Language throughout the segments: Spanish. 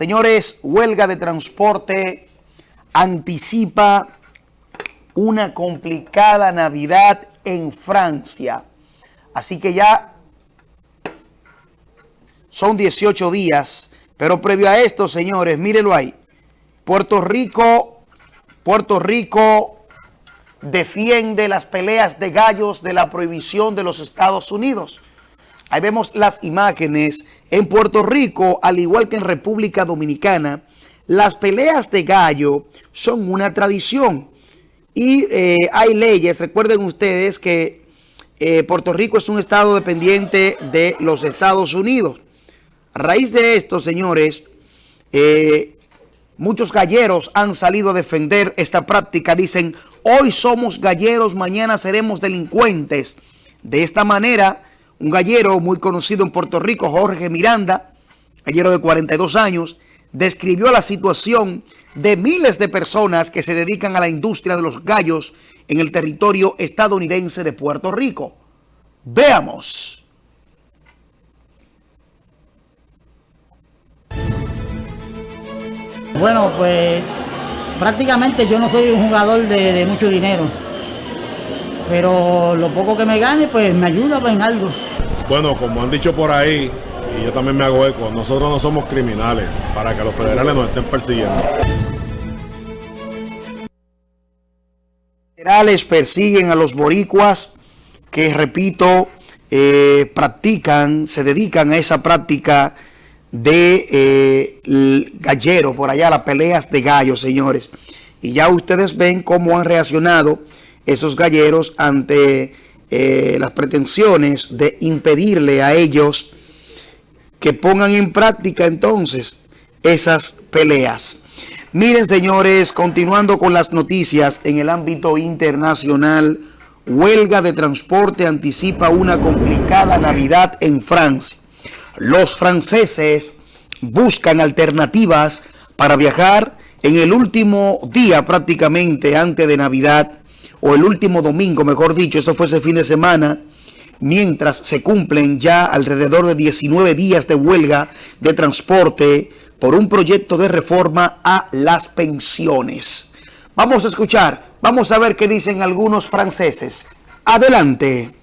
Señores, huelga de transporte anticipa una complicada Navidad en Francia. Así que ya son 18 días, pero previo a esto, señores, mírenlo ahí. Puerto Rico, Puerto Rico defiende las peleas de gallos de la prohibición de los Estados Unidos. Ahí vemos las imágenes. En Puerto Rico, al igual que en República Dominicana, las peleas de gallo son una tradición. Y eh, hay leyes, recuerden ustedes que eh, Puerto Rico es un estado dependiente de los Estados Unidos. A raíz de esto, señores, eh, muchos galleros han salido a defender esta práctica. Dicen, hoy somos galleros, mañana seremos delincuentes. De esta manera, un gallero muy conocido en Puerto Rico, Jorge Miranda, gallero de 42 años, describió la situación de miles de personas que se dedican a la industria de los gallos en el territorio estadounidense de Puerto Rico. Veamos. Bueno, pues prácticamente yo no soy un jugador de, mucho dinero. Pero lo poco que me gane, pues me ayuda en algo. Bueno, como han dicho por ahí, y yo también me hago eco, nosotros no somos criminales para que los federales nos estén persiguiendo. Federales persiguen a los boricuas que, repito, eh, practican, se dedican a esa práctica de eh, gallero, por allá, las peleas de gallos, señores. Y ya ustedes ven cómo han reaccionado esos galleros ante eh, las pretensiones de impedirle a ellos que pongan en práctica entonces esas peleas. Miren, señores, continuando con las noticias en el ámbito internacional, huelga de transporte anticipa una complicada Navidad en Francia los franceses buscan alternativas para viajar en el último día prácticamente antes de Navidad, o el último domingo, mejor dicho, eso fue ese fin de semana, mientras se cumplen ya alrededor de 19 días de huelga de transporte por un proyecto de reforma a las pensiones. Vamos a escuchar, vamos a ver qué dicen algunos franceses. Adelante.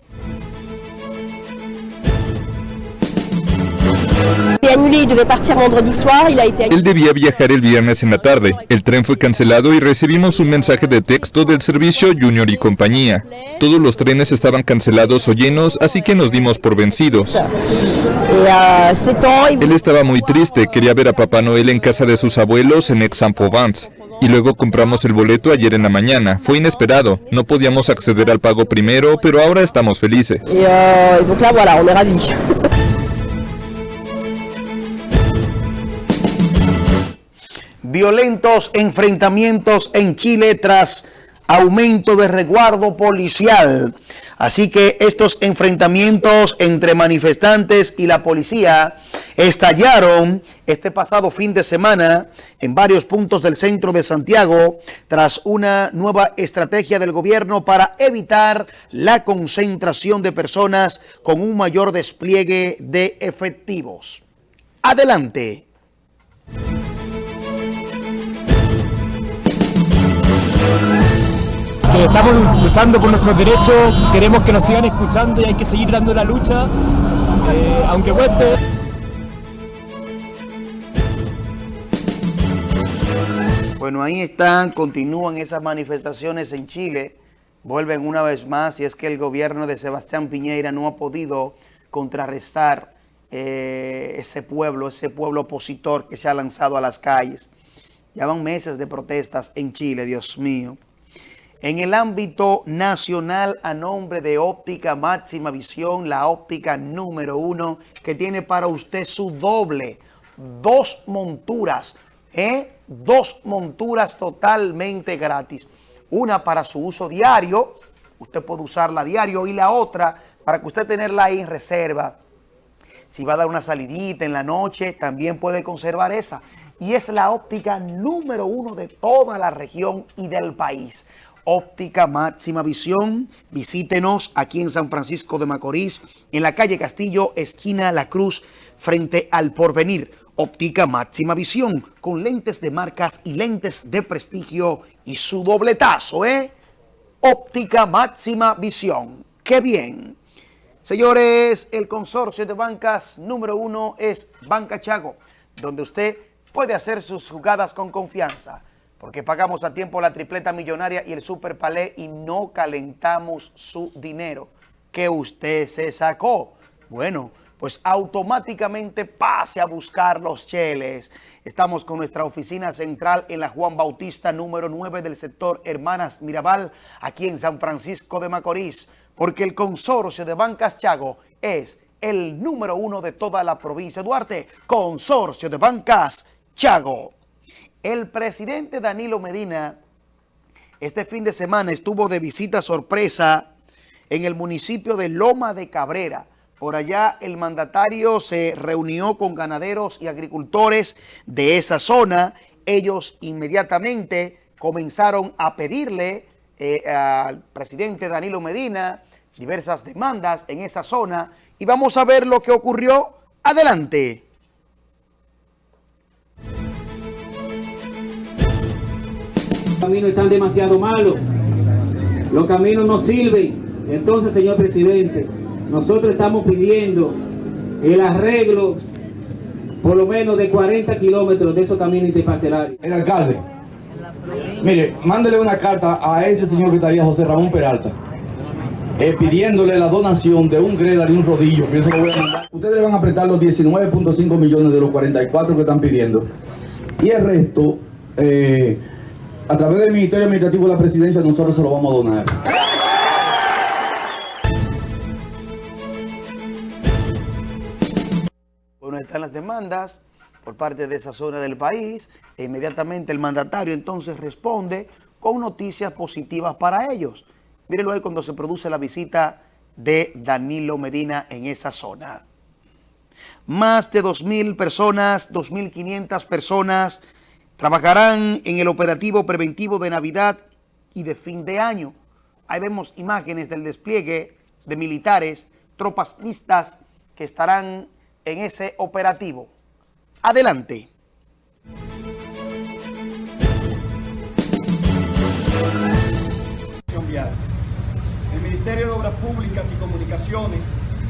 Él debía viajar el viernes en la tarde. El tren fue cancelado y recibimos un mensaje de texto del servicio Junior y compañía. Todos los trenes estaban cancelados o llenos, así que nos dimos por vencidos. Euh, Él estaba muy triste, quería ver a Papá Noel en casa de sus abuelos en Aix-en-Provence. Y luego compramos el boleto ayer en la mañana. Fue inesperado. No podíamos acceder al pago primero, pero ahora estamos felices. Violentos enfrentamientos en Chile tras aumento de resguardo policial. Así que estos enfrentamientos entre manifestantes y la policía estallaron este pasado fin de semana en varios puntos del centro de Santiago tras una nueva estrategia del gobierno para evitar la concentración de personas con un mayor despliegue de efectivos. Adelante. Que estamos luchando por nuestros derechos, queremos que nos sigan escuchando y hay que seguir dando la lucha, eh, aunque cueste. Bueno, ahí están, continúan esas manifestaciones en Chile, vuelven una vez más y es que el gobierno de Sebastián Piñera no ha podido contrarrestar eh, ese pueblo, ese pueblo opositor que se ha lanzado a las calles. Ya van meses de protestas en Chile, Dios mío. En el ámbito nacional, a nombre de Óptica Máxima Visión, la óptica número uno, que tiene para usted su doble, dos monturas, ¿eh? dos monturas totalmente gratis. Una para su uso diario, usted puede usarla diario, y la otra para que usted tenerla ahí en reserva. Si va a dar una salidita en la noche, también puede conservar esa. Y es la óptica número uno de toda la región y del país óptica máxima visión. Visítenos aquí en San Francisco de Macorís, en la calle Castillo, esquina La Cruz, frente al Porvenir. Óptica Máxima Visión, con lentes de marcas y lentes de prestigio y su dobletazo, ¿eh? Óptica Máxima Visión. ¡Qué bien! Señores, el consorcio de bancas número uno es Banca Chago, donde usted puede hacer sus jugadas con confianza, porque pagamos a tiempo la tripleta millonaria y el super palé y no calentamos su dinero que usted se sacó. Bueno, pues automáticamente pase a buscar los cheles. Estamos con nuestra oficina central en la Juan Bautista número 9 del sector Hermanas Mirabal, aquí en San Francisco de Macorís, porque el consorcio de Bancas Chago es el número uno de toda la provincia Duarte, consorcio de Bancas Chago. El presidente Danilo Medina este fin de semana estuvo de visita sorpresa en el municipio de Loma de Cabrera, por allá el mandatario se reunió con ganaderos y agricultores de esa zona. Ellos inmediatamente comenzaron a pedirle eh, al presidente Danilo Medina diversas demandas en esa zona. Y vamos a ver lo que ocurrió. Adelante. Caminos están demasiado malos. Los caminos no sirven. Entonces, señor presidente, nosotros estamos pidiendo el arreglo por lo menos de 40 kilómetros de esos caminos interparcelarios. El alcalde, mire, mándele una carta a ese señor que está ahí, José Ramón Peralta, eh, pidiéndole la donación de un Gredal y un rodillo. Ustedes van a apretar los 19.5 millones de los 44 que están pidiendo. Y el resto, eh, a través del Ministerio Administrativo de la Presidencia, nosotros se lo vamos a donar. Bueno, están las demandas por parte de esa zona del país e inmediatamente el mandatario entonces responde con noticias positivas para ellos. Mírenlo ahí cuando se produce la visita de Danilo Medina en esa zona. Más de 2.000 personas, 2.500 personas trabajarán en el operativo preventivo de Navidad y de fin de año. Ahí vemos imágenes del despliegue de militares, tropas mixtas que estarán en ese operativo. Adelante. El Ministerio de Obras Públicas y Comunicaciones,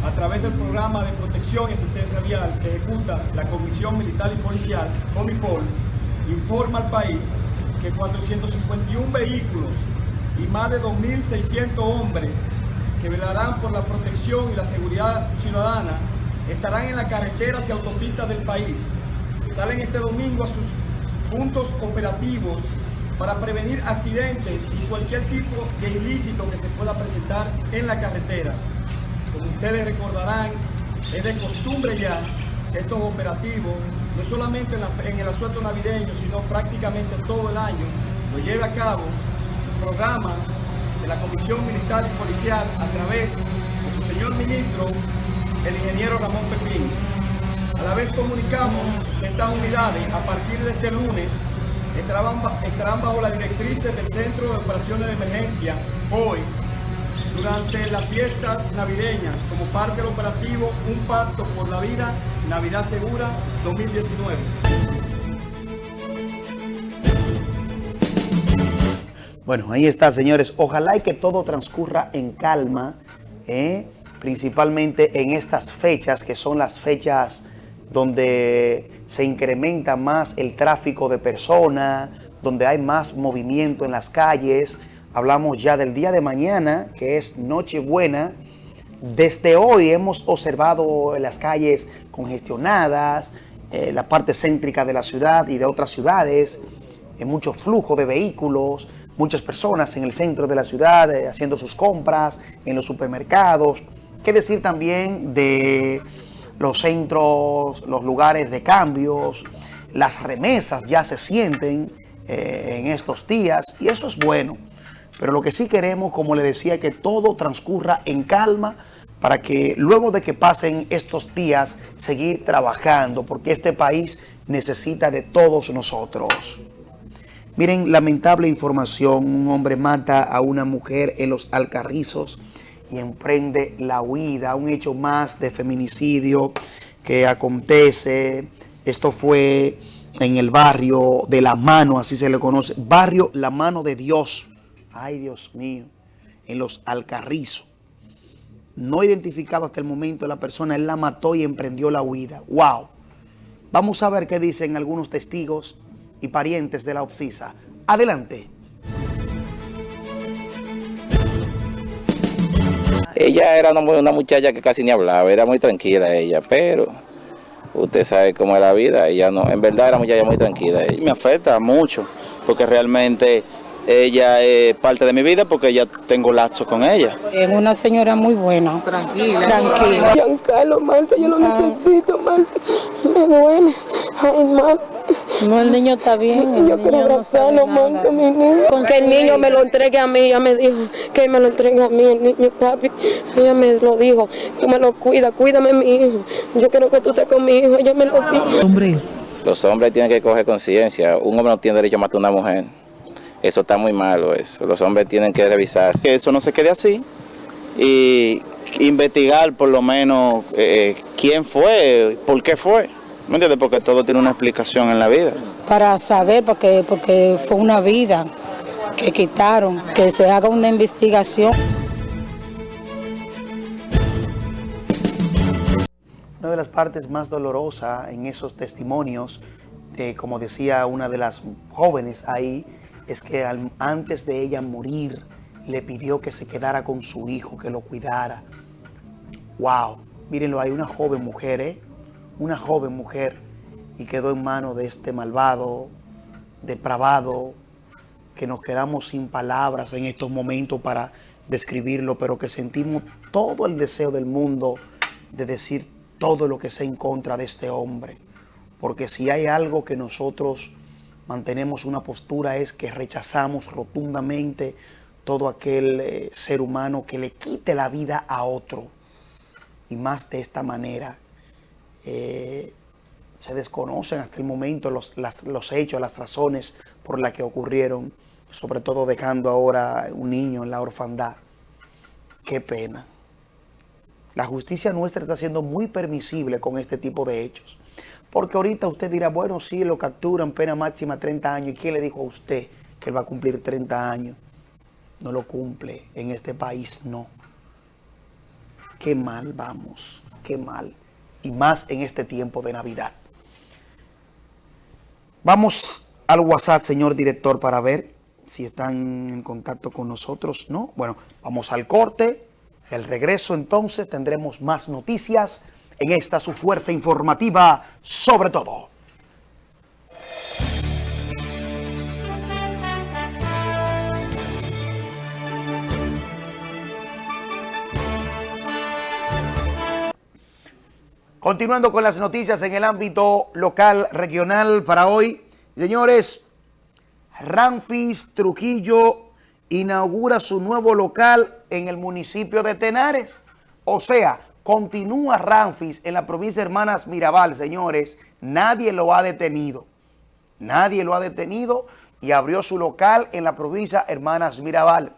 a través del Programa de Protección y Asistencia Vial que ejecuta la Comisión Militar y Policial, COMIPOL, informa al país que 451 vehículos y más de 2.600 hombres que velarán por la protección y la seguridad ciudadana estarán en las carreteras y autopistas del país. Salen este domingo a sus puntos operativos para prevenir accidentes y cualquier tipo de ilícito que se pueda presentar en la carretera. Como ustedes recordarán, es de costumbre ya estos operativos, no solamente en, el asueto navideño, sino prácticamente todo el año, lo lleve a cabo el programa de la Comisión Militar y Policial a través de su señor ministro, el ingeniero Ramón Pepín. A la vez comunicamos que estas unidades, a partir de este lunes, estarán, bajo las directrices del Centro de Operaciones de Emergencia hoy, durante las fiestas navideñas, como parte del operativo Un Pacto por la Vida, Navidad Segura 2019. Bueno, ahí está, señores. Ojalá y que todo transcurra en calma, ¿eh? principalmente en estas fechas, que son las fechas donde se incrementa más el tráfico de personas, donde hay más movimiento en las calles. Hablamos ya del día de mañana, que es Nochebuena. Desde hoy hemos observado las calles congestionadas, eh, la parte céntrica de la ciudad y de otras ciudades, eh, mucho flujo de vehículos, muchas personas en el centro de la ciudad eh, haciendo sus compras, en los supermercados. ¿Qué decir también de los centros, los lugares de cambios, las remesas ya se sienten eh, en estos días y eso es bueno. Pero lo que sí queremos, como le decía, que todo transcurra en calma para que luego de que pasen estos días seguir trabajando, porque este país necesita de todos nosotros. Miren, lamentable información, un hombre mata a una mujer en los Alcarrizos, y emprende la huida, un hecho más de feminicidio que acontece Esto fue en el barrio de La Mano, así se le conoce. Barrio La Mano de Dios. Ay, Dios mío. En los Alcarrizos. No identificado hasta el momento la persona, él la mató y emprendió la huida. ¡Wow! Vamos a ver qué dicen algunos testigos y parientes de la Obsisa. Adelante. Ella era una, una, muchacha que casi ni hablaba, era muy tranquila ella, pero usted sabe cómo es la vida, ella no, en verdad era muchacha muy tranquila. Ella. Me afecta mucho, porque realmente ella es parte de mi vida porque ya tengo lazo con ella. Es una señora muy buena. Tranquila. Tranquila. Giancarlo, Marta, yo lo ah. necesito, Marta. Me duele. Ay, Marta. No, el niño está bien. El yo niño quiero abrazarlo, no Marta, mi niño. Con que el niño me lo entregue a mí. Ella me dijo que me lo entregue a mí, el niño, papi. Ella me lo dijo. Tú me lo cuida, cuídame mi hijo. Yo quiero que tú estés con mi hijo. Ella me lo dijo. Hombres. Los hombres tienen que coger conciencia. Un hombre no tiene derecho a matar a una mujer. Eso está muy malo, eso. Los hombres tienen que revisarse. Que eso no se quede así y investigar por lo menos eh, quién fue, por qué fue. ¿Me entiendes? Porque todo tiene una explicación en la vida. Para saber, porque, porque fue una vida que quitaron, que se haga una investigación. Una de las partes más dolorosas en esos testimonios, de, como decía una de las jóvenes ahí, es que antes de ella morir, le pidió que se quedara con su hijo, que lo cuidara. ¡Wow! Mírenlo, hay una joven mujer, ¿eh? Una joven mujer y quedó en manos de este malvado, depravado, que nos quedamos sin palabras en estos momentos para describirlo, pero que sentimos todo el deseo del mundo de decir todo lo que sea en contra de este hombre. Porque si hay algo que nosotros mantenemos una postura es que rechazamos rotundamente todo aquel eh, ser humano que le quite la vida a otro. Y más de esta manera. Eh, se desconocen hasta el momento los, los hechos, las razones por las que ocurrieron, sobre todo dejando ahora un niño en la orfandad. Qué pena. La justicia nuestra está siendo muy permisible con este tipo de hechos. Porque ahorita usted dirá, bueno, sí, lo capturan, pena máxima 30 años. ¿Y quién le dijo a usted que él va a cumplir 30 años? No lo cumple. En este país no. Qué mal vamos, qué mal. Y más en este tiempo de Navidad. Vamos al WhatsApp, señor director, para ver si están en contacto con nosotros. No, bueno, vamos al corte. El regreso entonces tendremos más noticias en esta su fuerza informativa sobre todo. Continuando con las noticias en el ámbito local, regional para hoy. Señores, Ramfis Trujillo inaugura su nuevo local en el municipio de Tenares. O sea, Continúa Ramfis en la provincia de Hermanas Mirabal, señores. Nadie lo ha detenido. Nadie lo ha detenido y abrió su local en la provincia Hermanas Mirabal.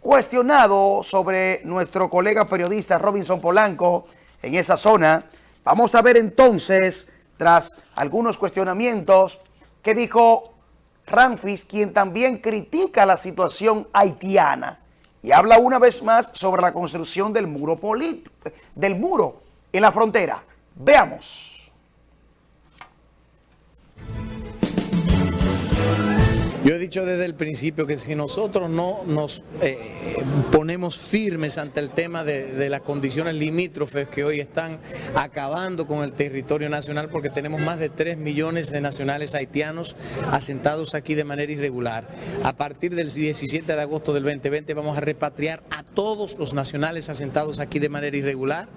Cuestionado sobre nuestro colega periodista Robinson Polanco en esa zona, vamos a ver entonces, tras algunos cuestionamientos, que dijo Ramfis, quien también critica la situación haitiana y habla una vez más sobre la construcción del muro, del muro en la frontera. Veamos. Yo he dicho desde el principio que si nosotros no nos eh, ponemos firmes ante el tema de, las condiciones limítrofes que hoy están acabando con el territorio nacional, porque tenemos más de 3 millones de nacionales haitianos asentados aquí de manera irregular. A partir del 17 de agosto del 2020 vamos a repatriar a todos los nacionales asentados aquí de manera irregular.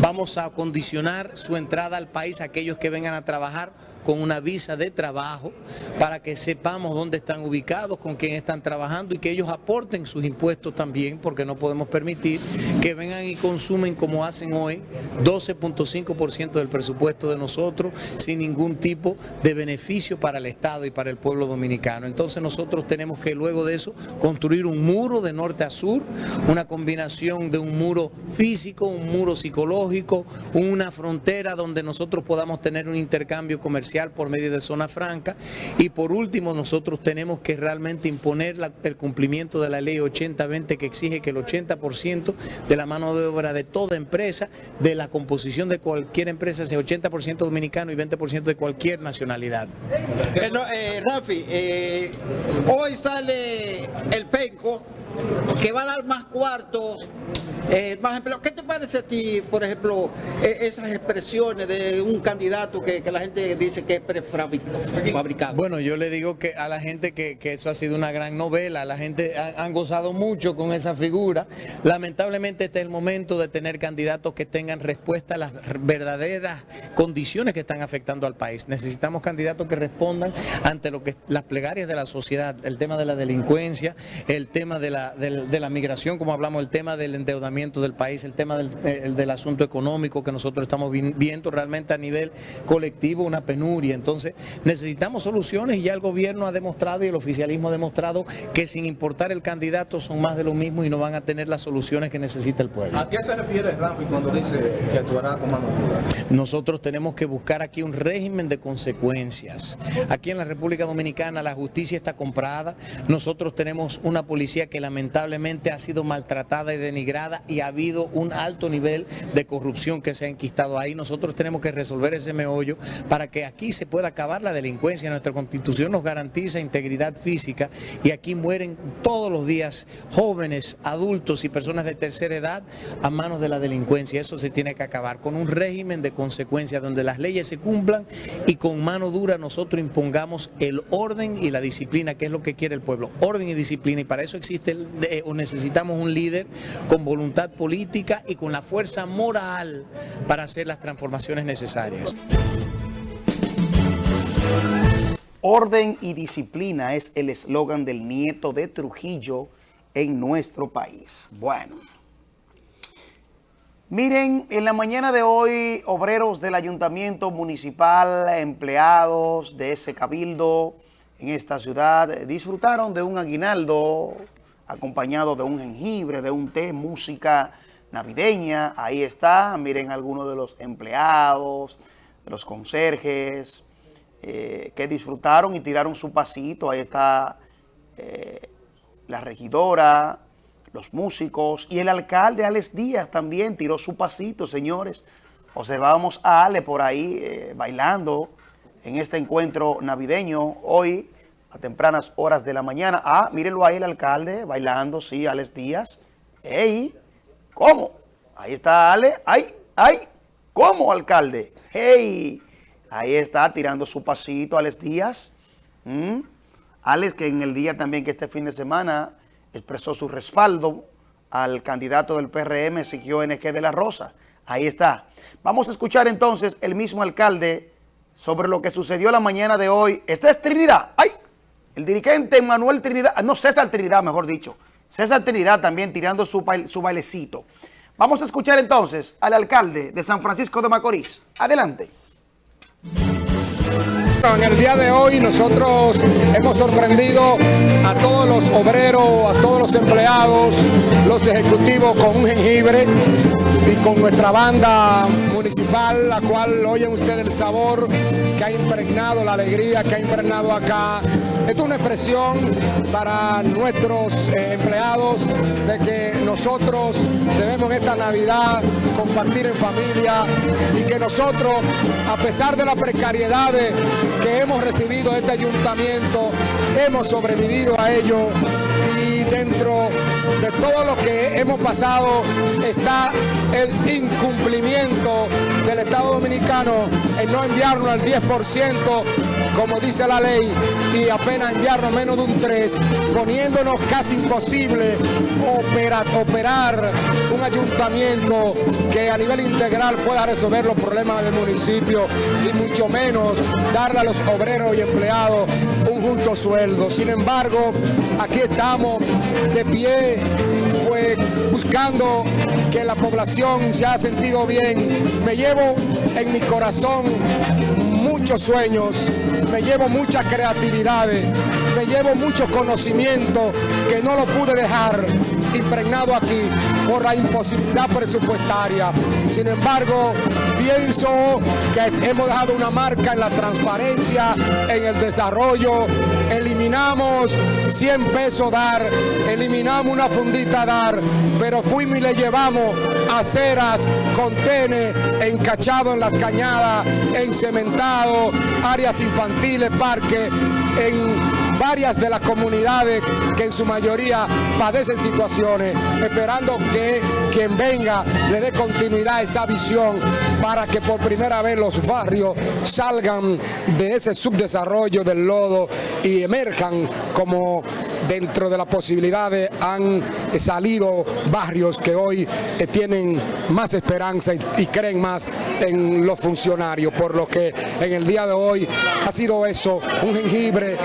Vamos a condicionar su entrada al país a aquellos que vengan a trabajar con una visa de trabajo para que sepamos dónde están ubicados, con quién están trabajando y que ellos aporten sus impuestos también, porque no podemos permitir que vengan y consumen como hacen hoy 12.5% del presupuesto de nosotros sin ningún tipo de beneficio para el Estado y para el pueblo dominicano. Entonces nosotros tenemos que luego de eso construir un muro de norte a sur, una combinación de un muro físico, un muro psicológico, una frontera donde nosotros podamos tener un intercambio comercial por medio de zona franca y por último nosotros tenemos que realmente imponer la- el cumplimiento de la ley 8020 que exige que el 80% de la mano de obra de toda empresa, de la composición de cualquier empresa sea 80% dominicano y 20% de cualquier nacionalidad. Eh, no, eh, Rafi, eh, hoy sale el penco que va a dar más cuartos, eh, más empleo. ¿Qué te parece a ti, por ejemplo, eh, esas expresiones de un candidato que, que la gente dice que es prefabricado? Bueno, yo le digo que a la gente que, eso ha sido una gran novela, la gente ha- han gozado mucho con esa figura. Lamentablemente este es el momento de tener candidatos que tengan respuesta a las verdaderas condiciones que están afectando al país. Necesitamos candidatos que respondan ante lo que las plegarias de la sociedad, el tema de la delincuencia, el tema de la, del- de la migración, como hablamos, el tema del endeudamiento del país, el tema del, el- del asunto económico que nosotros estamos vi- viendo realmente a nivel colectivo, una penuria. Entonces necesitamos soluciones y ya el gobierno ha demostrado y el oficialismo ha demostrado que sin importar el candidato son más de lo mismo y no van a tener las soluciones que necesita el pueblo. ¿A qué se refiere Rafi cuando dice que actuará con mano dura? Nosotros tenemos que buscar aquí un régimen de consecuencias. Aquí en la República Dominicana la justicia está comprada. Nosotros tenemos una policía que lamentablemente ha sido maltratada y denigrada y ha habido un alto nivel de corrupción que se ha enquistado ahí. Nosotros tenemos que resolver ese meollo para que aquí se pueda acabar la delincuencia. Nuestra constitución nos garantiza integridad física y aquí mueren todos los días jóvenes, adultos y personas de tercera edad a manos de la delincuencia. Eso se tiene que acabar con un régimen de consecuencias donde las leyes se cumplan y con mano dura nosotros impongamos el orden y la disciplina, que es lo que quiere el pueblo. Orden y disciplina. Y para eso existe o necesitamos un líder con voluntad política y con la fuerza moral para hacer las transformaciones necesarias. Orden y disciplina es el eslogan del nieto de Trujillo en nuestro país. Bueno. Miren, en la mañana de hoy, obreros del ayuntamiento municipal, empleados de ese cabildo en esta ciudad, disfrutaron de un aguinaldo acompañado de un jengibre, de un té, música navideña. Ahí está, miren algunos de los empleados, de los conserjes, eh, que disfrutaron y tiraron su pasito. Ahí está eh, la regidora, los músicos y el alcalde Alex Díaz también tiró su pasito, señores. Observábamos a Ale por ahí eh, bailando en este encuentro navideño hoy a tempranas horas de la mañana. Ah, mírenlo ahí el alcalde bailando, sí, Alex Díaz. ¡Ey! ¿Cómo? Ahí está Ale. ¡Ay! ¡Ay! ¿Cómo, alcalde? ¡Hey! Ahí está tirando su pasito Alex Díaz. ¿Mm? Alex, que en el día también que este fin de semana expresó su respaldo al candidato del PRM, Ezequiel NG de la Rosa. Ahí está. Vamos a escuchar entonces el mismo alcalde sobre lo que sucedió la mañana de hoy. Esta es Trinidad. ¡Ay! El dirigente Manuel Trinidad, ah, no, César Trinidad, mejor dicho. César Trinidad también tirando su, su bailecito. Vamos a escuchar entonces al alcalde de San Francisco de Macorís. Adelante. En el día de hoy nosotros hemos sorprendido a todos los obreros, a todos los empleados, los ejecutivos con un jengibre y con nuestra banda municipal, la cual oyen ustedes el sabor que ha impregnado, la alegría que ha impregnado acá. Esto es una expresión para nuestros eh, empleados de que nosotros debemos esta Navidad compartir en familia y que nosotros, a pesar de las precariedades que hemos recibido de este ayuntamiento, hemos sobrevivido a ello y dentro de todo lo que hemos pasado está el incumplimiento del Estado Dominicano en no enviarnos al 10% como dice la ley y apenas enviarnos menos de un 3, poniéndonos casi imposible operar, operar un ayuntamiento que a nivel integral pueda resolver los problemas del municipio y mucho menos darle a los obreros y empleados un justo sueldo. Sin embargo, aquí estamos de pie, buscando que la población se ha sentido bien. Me llevo en mi corazón muchos sueños, me llevo muchas creatividades, me llevo mucho conocimiento que no lo pude dejar impregnado aquí por la imposibilidad presupuestaria. Sin embargo, pienso que hemos dejado una marca en la transparencia, en el desarrollo, eliminamos 100 pesos dar, eliminamos una fundita dar, pero fuimos y le llevamos aceras, contenes, encachado en las cañadas, encementado, áreas infantiles, parques, en varias de las comunidades que en su mayoría padecen situaciones, esperando que quien venga le dé continuidad a esa visión para que por primera vez los barrios salgan de ese subdesarrollo del lodo y emerjan como dentro de las posibilidades han salido barrios que hoy eh, tienen más esperanza y, creen más en los funcionarios, por lo que en el día de hoy ha sido eso, un jengibre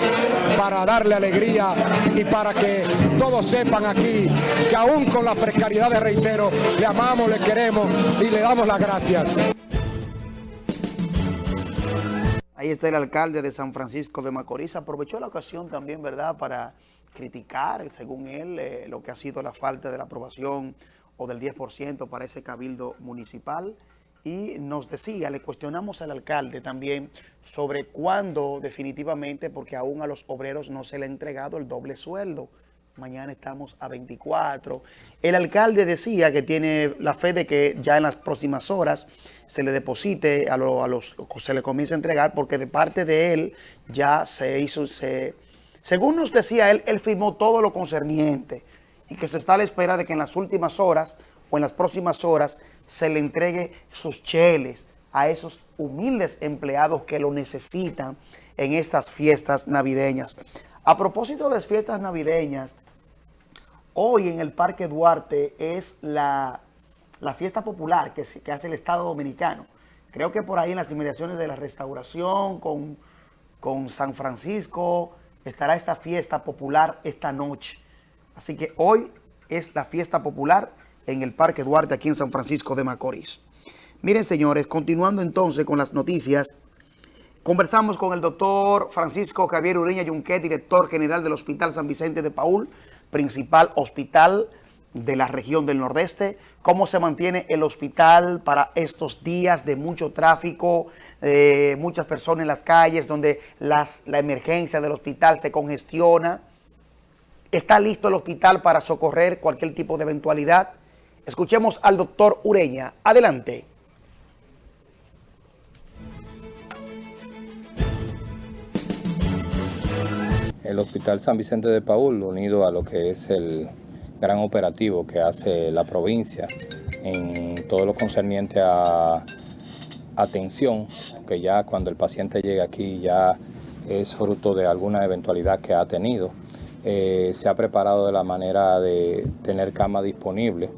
para darle alegría y para que todos sepan aquí que aún con la precariedad de reitero, le amamos, le queremos y le damos las gracias. Ahí está el alcalde de San Francisco de Macorís. Aprovechó la ocasión también, ¿verdad?, para criticar, según él, eh, lo que ha sido la falta de la aprobación o del 10% para ese cabildo municipal. Y nos decía, le cuestionamos al alcalde también sobre cuándo definitivamente, porque aún a los obreros no se le ha entregado el doble sueldo. Mañana estamos a 24. El alcalde decía que tiene la fe de que ya en las próximas horas se le deposite, a, los, se le comience a entregar, porque de parte de él ya se hizo, se según nos decía él, él firmó todo lo concerniente y que se está a la espera de que en las últimas horas o en las próximas horas se le entregue sus cheles a esos humildes empleados que lo necesitan en estas fiestas navideñas. A propósito de las fiestas navideñas, hoy en el Parque Duarte es la, fiesta popular que, que hace el Estado Dominicano. Creo que por ahí en las inmediaciones de la restauración con, con San Francisco, estará esta fiesta popular esta noche. Así que hoy es la fiesta popular en el Parque Duarte aquí en San Francisco de Macorís. Miren señores, continuando entonces con las noticias, conversamos con el doctor Francisco Javier Ureña Yunquet, director general del Hospital San Vicente de Paul, principal hospital de la región del Nordeste, cómo se mantiene el hospital para estos días de mucho tráfico, eh, muchas personas en las calles, donde las, la emergencia del hospital se congestiona. ¿Está listo el hospital para socorrer cualquier tipo de eventualidad? Escuchemos al doctor Ureña. Adelante. El Hospital San Vicente de Paul, unido a lo que es el gran operativo que hace la provincia en todo lo concerniente a atención, que ya cuando el paciente llega aquí ya es fruto de alguna eventualidad que ha tenido. Eh, se ha preparado de la manera de tener cama disponible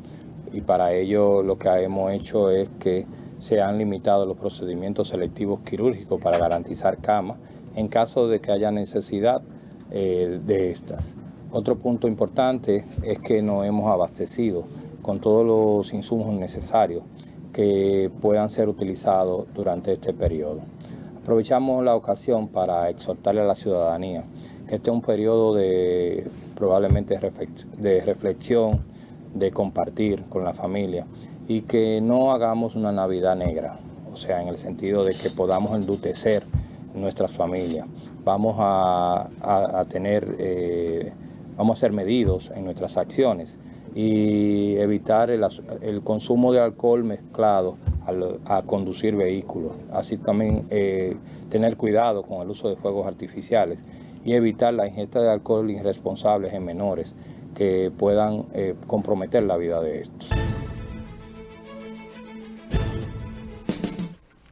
y para ello lo que hemos hecho es que se han limitado los procedimientos selectivos quirúrgicos para garantizar cama en caso de que haya necesidad eh, de estas. Otro punto importante es que nos hemos abastecido con todos los insumos necesarios que puedan ser utilizados durante este periodo. Aprovechamos la ocasión para exhortarle a la ciudadanía que este es un periodo de probablemente de reflexión, de compartir con la familia y que no hagamos una Navidad negra, o sea, en el sentido de que podamos endutecer nuestras familias. Vamos a, tener... Eh, vamos a ser medidos en nuestras acciones y evitar el, consumo de alcohol mezclado a conducir vehículos. Así también eh, tener cuidado con el uso de fuegos artificiales y evitar la ingesta de alcohol irresponsables en menores que puedan eh, comprometer la vida de estos.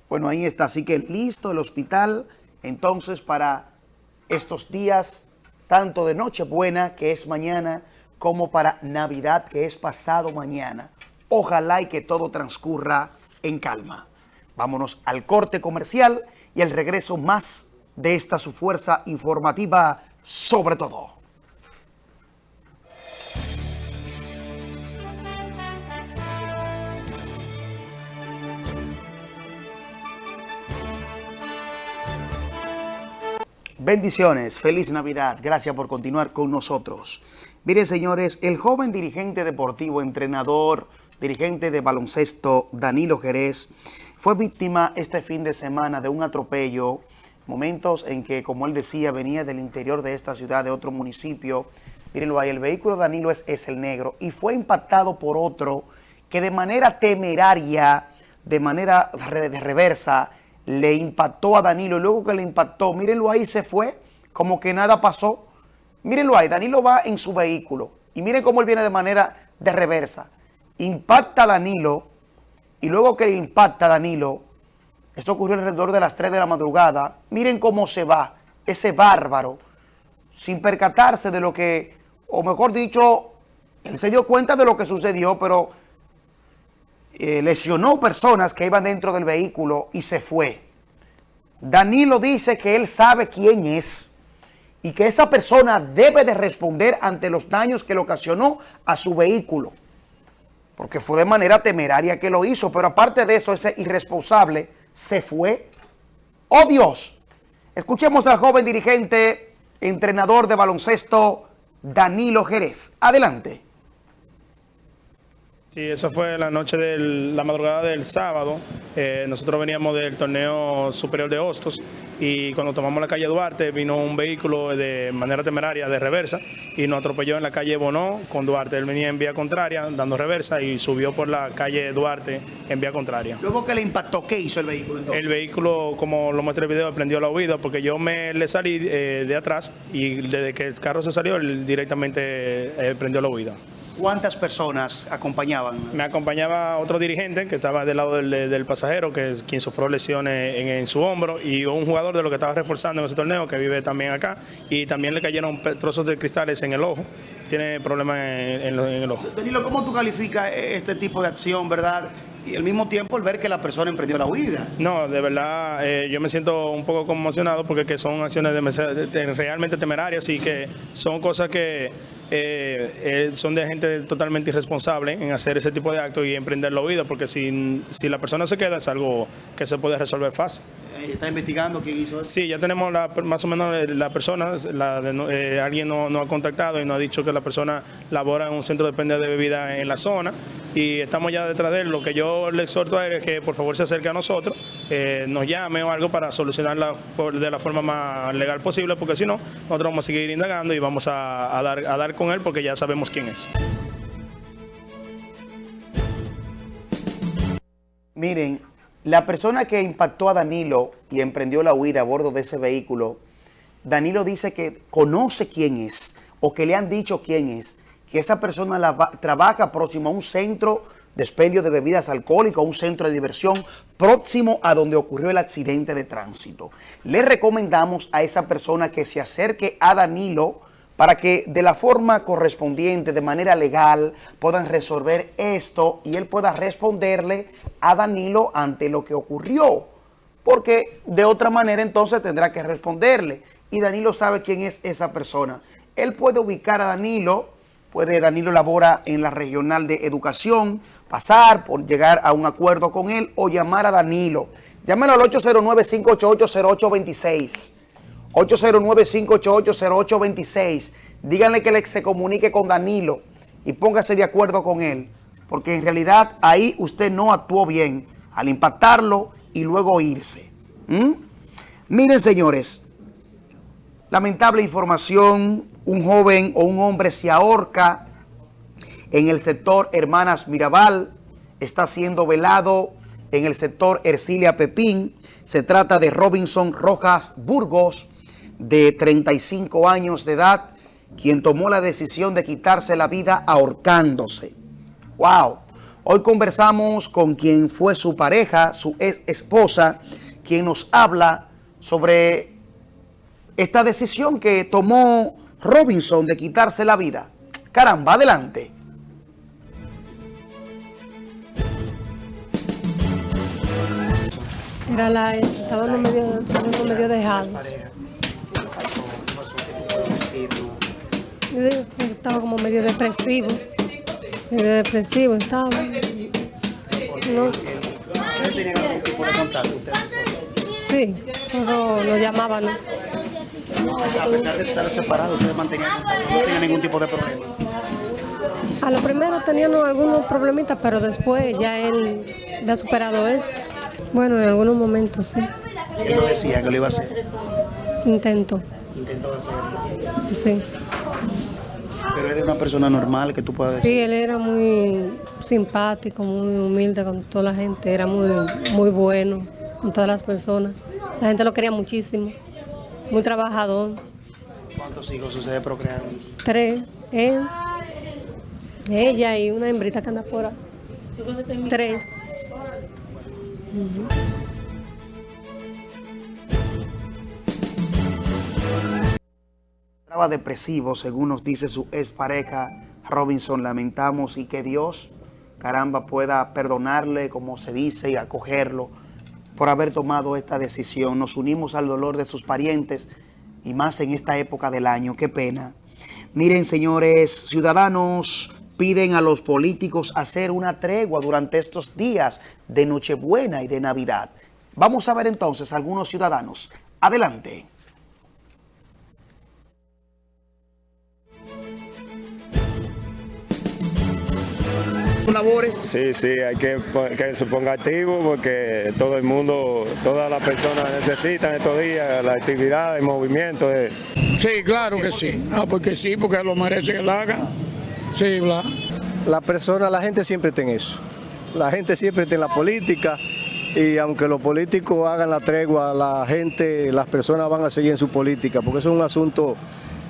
Bueno, ahí está. Así que listo el hospital entonces para estos días, tanto de Nochebuena, que es mañana, como para Navidad, que es pasado mañana. Ojalá y que todo transcurra en calma. Vámonos al corte comercial y el regreso más de esta su fuerza informativa sobre todo. Bendiciones, feliz Navidad, gracias por continuar con nosotros. Miren señores, el joven dirigente deportivo, entrenador, dirigente de baloncesto, Danilo Jerez, fue víctima este fin de semana de un atropello, momentos en que, como él decía, venía del interior de esta ciudad, de otro municipio. Mírenlo ahí, el vehículo Danilo es, es el negro y fue impactado por otro que de manera temeraria, de manera de reversa, le impactó a Danilo. Luego que le impactó, mírenlo ahí, se fue, como que nada pasó. Mírenlo ahí, Danilo va en su vehículo y miren cómo él viene de manera de reversa. Impacta a Danilo y luego que impacta a Danilo, eso ocurrió alrededor de las 3 de la madrugada, miren cómo se va ese bárbaro sin percatarse de lo que, o mejor dicho, él se dio cuenta de lo que sucedió, pero eh, lesionó personas que iban dentro del vehículo y se fue. Danilo dice que él sabe quién es y que esa persona debe de responder ante los daños que le ocasionó a su vehículo. Porque fue de manera temeraria que lo hizo, pero aparte de eso, ese irresponsable se fue. ¡Oh Dios! Escuchemos al joven dirigente, entrenador de baloncesto, Danilo Jerez. Adelante. Sí, eso fue la noche de la madrugada del sábado. Eh, nosotros veníamos del torneo superior de Hostos y cuando tomamos la calle Duarte vino un vehículo de manera temeraria de reversa y nos atropelló en la calle Bonó con Duarte. Él venía en vía contraria dando reversa y subió por la calle Duarte en vía contraria. Luego que le impactó, ¿qué hizo el vehículo El vehículo, como lo muestra el video, prendió la huida porque yo me le salí eh, de atrás y desde que el carro se salió, él directamente eh, prendió la huida. ¿Cuántas personas acompañaban? Me acompañaba otro dirigente que estaba del lado del, pasajero, que es quien sufrió lesiones en, su hombro, y un jugador de lo que estaba reforzando en ese torneo, que vive también acá, y también le cayeron trozos de cristales en el ojo. Tiene problemas en, el ojo. Danilo, ¿cómo tú calificas este tipo de acción, verdad? Y al mismo tiempo el ver que la persona emprendió la huida. No, de verdad, eh, yo me siento un poco conmocionado porque que son acciones realmente temerarias y que son cosas que eh, eh, son de gente totalmente irresponsable en hacer ese tipo de actos y emprender la huida, porque si, si la persona se queda es algo que se puede resolver fácil. ¿Está investigando quién hizo eso? Sí, ya tenemos la, más o menos la persona, la de, alguien nos no ha contactado y nos ha dicho que la persona labora en un centro de pérdida de bebida en la zona y estamos ya detrás de él. Lo que yo le exhorto a él es que por favor se acerque a nosotros, eh, nos llame o algo para solucionarla de la forma más legal posible, porque si no, nosotros vamos a seguir indagando y vamos a, dar, a dar con él porque ya sabemos quién es. Miren, la persona que impactó a Danilo y emprendió la huida a bordo de ese vehículo, Danilo dice que conoce quién es o que le han dicho quién es que esa persona trabaja próximo a un centro de expendio de bebidas alcohólicas, un centro de diversión próximo a donde ocurrió el accidente de tránsito. Le recomendamos a esa persona que se acerque a Danilo para que de la forma correspondiente, de manera legal, puedan resolver esto y él pueda responderle a Danilo ante lo que ocurrió. Porque de otra manera entonces tendrá que responderle. Y Danilo sabe quién es esa persona. Él puede ubicar a Danilo puede Danilo labora en la regional de educación, pasar por llegar a un acuerdo con él o llamar a Danilo. Llámalo al 809-588-0826. 809-588-0826. Díganle que se comunique con Danilo y póngase de acuerdo con él. Porque en realidad ahí usted no actuó bien al impactarlo y luego irse. ¿Mm? Miren, señores, lamentable información un joven o un hombre se ahorca en el sector Hermanas Mirabal, está siendo velado en el sector Ercilia Pepín. Se trata de Robinson Rojas Burgos, de 35 años de edad, quien tomó la decisión de quitarse la vida ahorcándose. ¡Wow! Hoy conversamos con quien fue su pareja, su ex esposa, quien nos habla sobre esta decisión que tomó Robinson de quitarse la vida. Caramba, adelante. Era la estábamos medio, estábamos medio digo que Estaba como medio depresivo. Medio depresivo estaba. No. ¿Ustedes tenían algún tipo de contacto? ustedes? Sí, solo nos llamaban. a pesar de estar separados, ustedes mantenían no tenían ningún tipo de problema. A lo primero teníamos algunos problemitas, pero después ya él había superado eso. Bueno, en algunos momentos sí. Él lo decía que lo iba a hacer. Intento, Intentó hacerlo. sí. Pero era una persona normal que tú puedas decir. Sí, él era muy simpático, muy humilde con toda la gente, era muy, muy bueno con todas las personas. La gente lo quería muchísimo, muy trabajador. ¿Cuántos hijos ustedes procrearon? Tres, él, ella y una hembrita que anda por ahí. Tres. Ujú. Estaba depresivo, según nos dice su expareja Robinson. Lamentamos y que Dios, caramba, pueda perdonarle, como se dice, y acogerlo por haber tomado esta decisión. Nos unimos al dolor de sus parientes y más en esta época del año. Qué pena. Miren, señores, ciudadanos piden a los políticos hacer una tregua durante estos días de Nochebuena y de Navidad. Vamos a ver entonces algunos ciudadanos. Adelante. Labores. Sí, sí, hay que que se ponga activo porque todo el mundo, todas las personas necesitan estos días la actividad, el movimiento. De... Sí, claro que sí. Ah, porque sí, porque lo merece que lo haga. Sí, bla. La persona, la gente siempre está en eso. La gente siempre está en la política y aunque los políticos hagan la tregua, la gente, las personas van a seguir en su política, porque eso es un asunto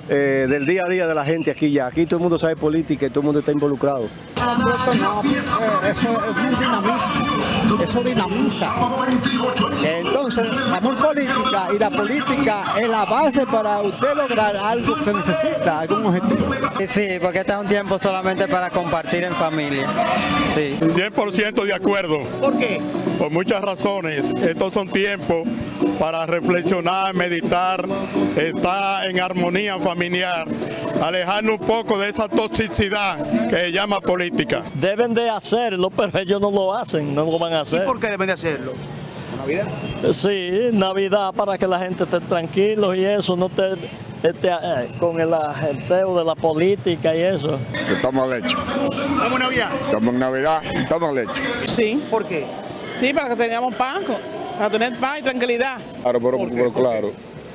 eh, del día a día de la gente aquí ya. Aquí todo el mundo sabe política y todo el mundo está involucrado. No, eso es un dinamismo, eso dinamiza. Entonces, amor política y la política es la base para usted lograr algo que necesita, algún objetivo. Sí, sí, porque este es un tiempo solamente para compartir en familia. Sí. 100% de acuerdo. ¿Por qué? Por muchas razones. Estos son tiempos para reflexionar, meditar, estar en armonía familiar, alejarnos un poco de esa toxicidad que se llama política. Deben de hacerlo, pero ellos no lo hacen, no lo van a hacer. ¿Por qué deben de hacerlo? ¿Navidad? Sí, Navidad para que la gente esté tranquilo y eso, no esté esté, eh, con el agenteo de la política y eso. Estamos leche. ¿Estamos en Navidad? Estamos en Navidad, estamos leche. Sí. ¿Por qué? Sí, para que tengamos pan, para tener paz y tranquilidad. Claro, pero, pero claro.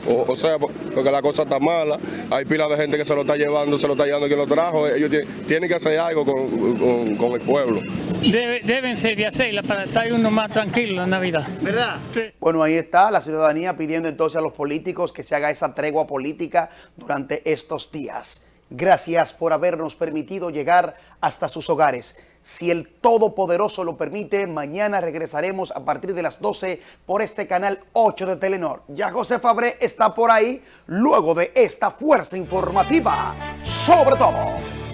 O, o sea, po- porque la cosa está mala, hay pila de gente que se lo está llevando, se lo está llevando quien lo trajo, ellos tie- tienen que hacer algo con, con- con el pueblo. Debe- deben ser de hacerla para estar uno más tranquilo en Navidad. ¿Verdad? Bueno, ahí está la ciudadanía pidiendo entonces a los políticos que se haga esa tregua política durante estos días. Gracias por habernos permitido llegar hasta sus hogares. Si el Todopoderoso lo permite, mañana regresaremos a partir de las 12 por este canal 8 de Telenor. Ya José Fabré está por ahí luego de esta fuerza informativa. Sobre todo.